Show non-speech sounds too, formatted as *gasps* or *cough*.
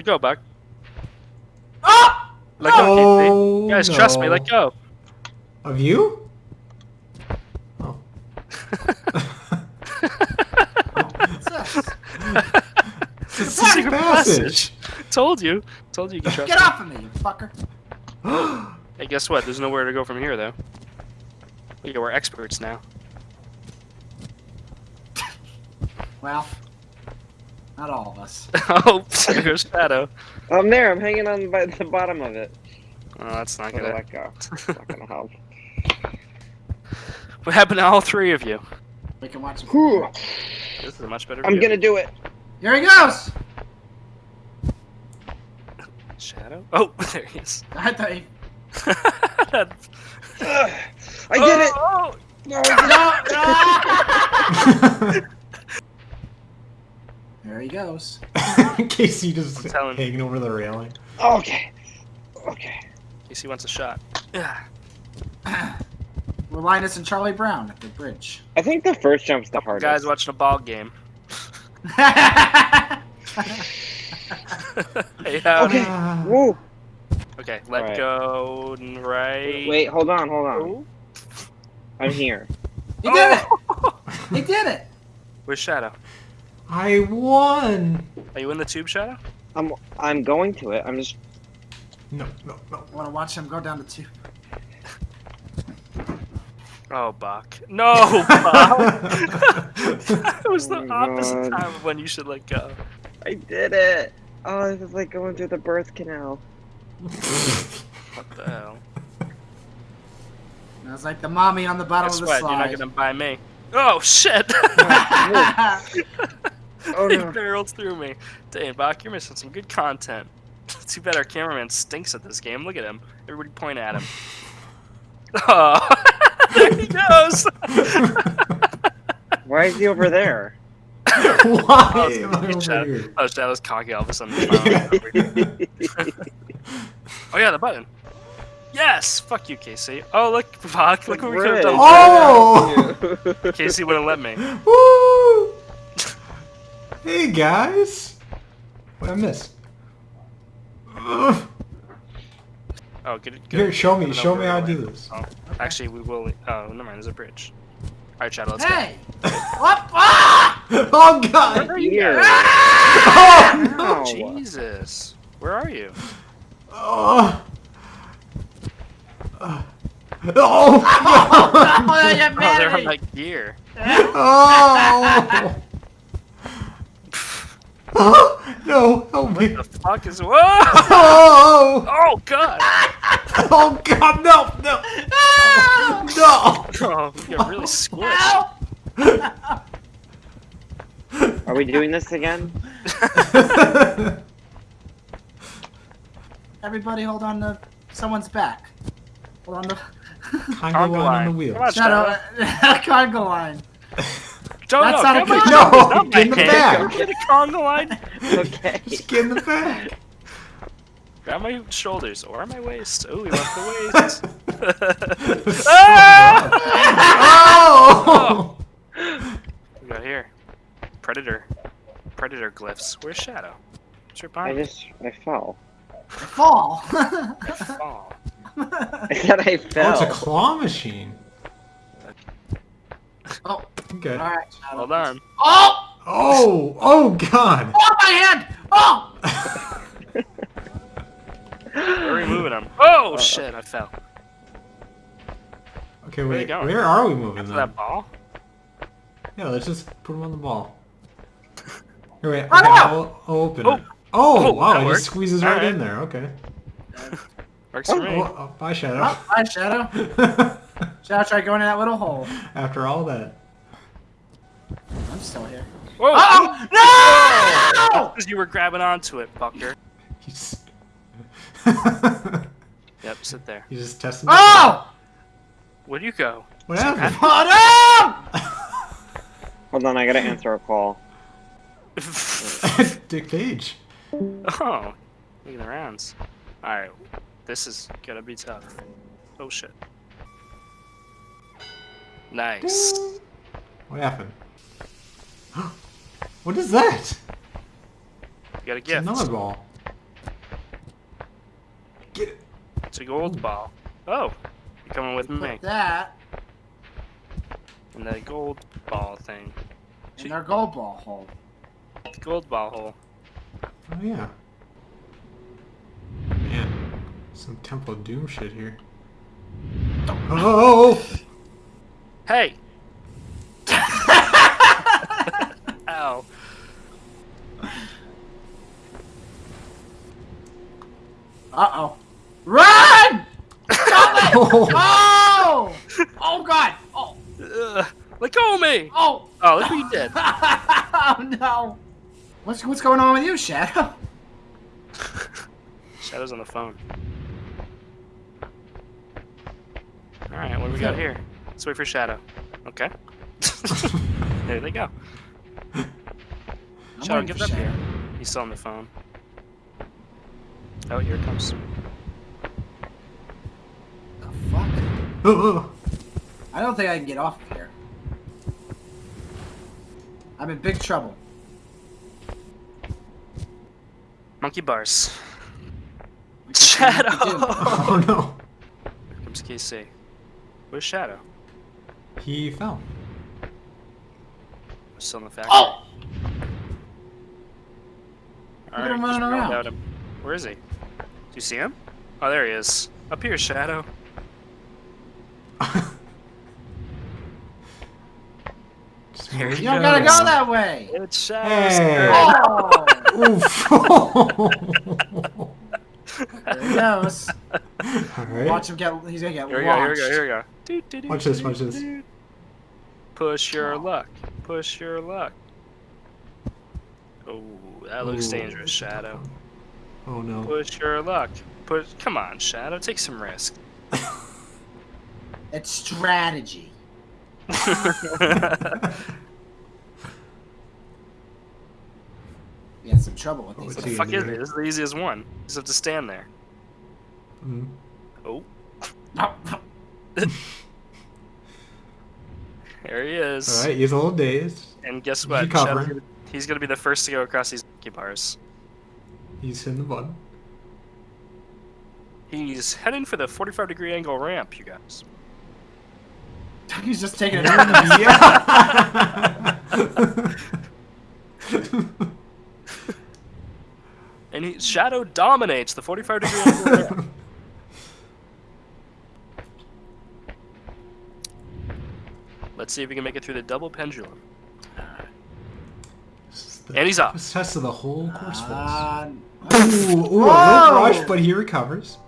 Let go, Buck. Oh! Ah! Let go. Oh, Guys, trust me. Let go. Of you? Oh. *laughs* It's a Secret secret passage. Told you. Told you you could trust Get me. off of me, you fucker. *gasps* Hey, guess what? There's nowhere to go from here, though. We're experts now. Well, not all of us. *laughs* oh, *laughs* there goes Shadow. I'm there. I'm hanging on by the bottom of it. Oh, that's not I'm gonna gonna. let go. *laughs* It's not gonna help. What happened to all three of you? We can watch it. Whew. This is a much better I'm view. gonna do it. Here he goes! Shadow? Oh, there he is. I thought he... Ugh. I did it. Oh, oh. No, I did it. No! There he goes. *laughs* Casey just I'm telling- hanging over the railing. Okay. Okay. Casey wants a shot. Yeah. We're Linus and Charlie Brown at the bridge. I think the first jump's the hardest. Guys watching a ball game. *laughs* *laughs* hey, howdy. Okay. Woo. Okay, let Alright. go and right. Wait, hold on, hold on. Oh. I'm here. he did it! Oh. He did it! Where's Shadow? I won. Are you in the tube, Shadow? I'm I'm going to it. I'm just No, no, no. I want to watch him go down the tube. Oh, Buck. No, Buck. *laughs* that was the Oh my opposite God. time of when you should let go. I did it. Oh, this is like going through the birth canal. What the hell? And I was like the mommy on the bottom Guess of the what? You're not gonna buy me. Oh shit! Oh, *laughs* Oh *laughs* he no. barreled through me. Dang, Bach, you're missing some good content. *laughs* Too bad our cameraman stinks at this game. Look at him. Everybody point at him. *laughs* Oh, there he goes. Why is he over there? Why Oh, am I over shot. here? Oh, that was cocky all of a sudden. oh yeah, the button. Yes! Fuck you, Casey. Oh look, Bach, look what we could have done. Oh! Casey wouldn't let me. Woo! Hey guys! What I miss? Ugh. Oh, good. good. Here, show me, I don't know show me how I to do this. Oh, actually, we will. Oh, never mind. There's a bridge. All right, Shadow, let's go. hey! What? *laughs* Ah! Oh god! Where are you? Here. *laughs* Oh no! Ow. Jesus, where are you? Oh! Uh, oh! *laughs* Oh, you Oh, they're on manny! that gear. Oh! Oh! *gasps* No! Help me! The fuck is? Whoa! Oh! *laughs* Oh God! *laughs* Oh god! No! No! *laughs* No! Oh, you got really squished. Are we doing this again? Everybody hold on to someone's back. Hold on to... Congo Congo line on line. the wheel. Come Shadow, cargo line. Don't That's no, not a come good- on, No, not my get in the hand. back. Get a Congo line. Okay. *laughs* Just get in the back. Grab my shoulders or my waist. Oh, we left the waist. So *laughs* *laughs* Ah! bad. Oh! we got here. Predator. Predator glyphs. Where's Shadow? What's your I behind? just I fell. Fall. Oh. I said I Oh, fell. it's a claw machine. oh, Okay. alright, Shadow. Hold on. Oh! Oh! Oh god! Oh, my hand! Oh! *laughs* Where are we moving him? Oh shit! I fell. Okay, Where you wait. going? Where are we moving After then? that ball? Yeah, let's just put him on the ball. *laughs* Here, wait. Okay, Oh! I'll, I'll open Oh. it. Oh, Oh, wow! that It worked. just squeezes right Alright. in there. Okay. *laughs* Works oh, for me. Oh, oh, bye, Shadow. Oh, bye, Shadow. Shadow, try going in that little hole. After all that. I'm still here. Whoa! Oh! No! Because you were grabbing onto it, fucker. *laughs* He's... *laughs* Yep, sit there. He's just testing. the Oh! Where'd you go? What happened? Oh, *laughs* no! Hold on, I gotta answer a call. Dick Page. oh, making the rounds. Alright, this is gonna be tough. Oh shit. Nice. What happened? *gasps* what is that? You got a gift. It's another ball. Get it. It's a gold Ooh. ball. Oh, you're coming with me. That. And the gold ball thing. In our gold ball hole. Gold ball hole. Oh yeah. Man, some Temple Doom shit here. Oh! oh, oh, oh hey! Ow. Uh oh. Run! oh! *laughs* Oh! Oh god! Oh! Ugh. Let go of me! Oh! Oh, look what you did. *laughs* oh no! What's what's going on with you, Shadow? *laughs* Shadow's on the phone. Alright, what do we got here? Let's wait for Shadow. Okay. there they go. I'm Shadow, waiting get up here. He's still on the phone. Oh, here it comes. The fuck? *laughs* I don't think I can get off of here. I'm in big trouble. Monkey bars. We can see what we Shadow! *laughs* Oh no! Here comes Casey. Where's Shadow? He fell. Still in the factory. Oh! All at him running around. him. Where is he? Do you see him? Oh, there he is. Up here, Shadow. Here You don't gotta go that way! It's Shadow. Hey. Oh! Oof! *laughs* there he goes. Alright. Watch him get. He's gonna get Here we go, here we go, here we go. Watch this, watch this. Push your luck. Push your luck. Oh, that looks Ooh. dangerous, Shadow. Oh no. Push your luck. Push. Come on, Shadow. Take some risk. *laughs* It's strategy. *laughs* *laughs* We had some trouble with these. What the fuck is do? it? This is the easiest one. You just have to stand there. Mm. Oh, No, there he is. Alright, he's a little dazed. And guess what? recovering. Shadow's gonna, he's gonna be the first to go across these monkey bars. He's hitting the button. He's heading for the 45 degree angle ramp, you guys. *laughs* he's just taking it. *laughs* yeah! *laughs* And he, Shadow dominates the 45 degree angle ramp. Let's see if we can make it through the double pendulum. This is the And he's up. toughest test of the whole course for us. Uh, Ooh, ooh, a little rush, but he recovers.